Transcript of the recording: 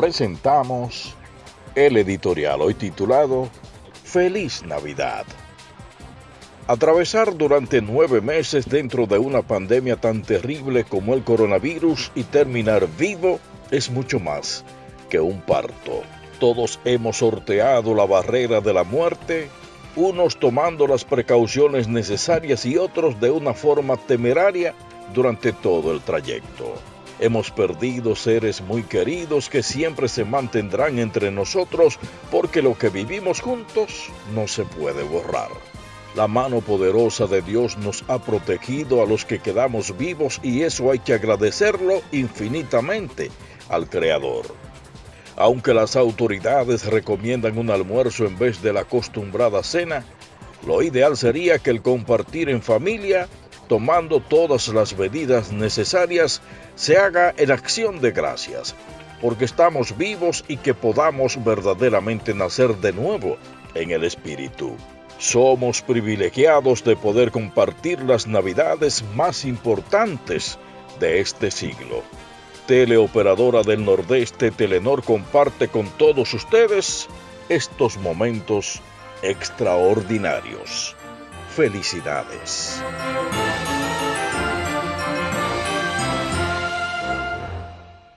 presentamos el editorial hoy titulado Feliz Navidad. Atravesar durante nueve meses dentro de una pandemia tan terrible como el coronavirus y terminar vivo es mucho más que un parto. Todos hemos sorteado la barrera de la muerte, unos tomando las precauciones necesarias y otros de una forma temeraria durante todo el trayecto. Hemos perdido seres muy queridos que siempre se mantendrán entre nosotros porque lo que vivimos juntos no se puede borrar. La mano poderosa de Dios nos ha protegido a los que quedamos vivos y eso hay que agradecerlo infinitamente al Creador. Aunque las autoridades recomiendan un almuerzo en vez de la acostumbrada cena, lo ideal sería que el compartir en familia tomando todas las medidas necesarias, se haga en acción de gracias, porque estamos vivos y que podamos verdaderamente nacer de nuevo en el Espíritu. Somos privilegiados de poder compartir las navidades más importantes de este siglo. Teleoperadora del Nordeste Telenor comparte con todos ustedes estos momentos extraordinarios felicidades.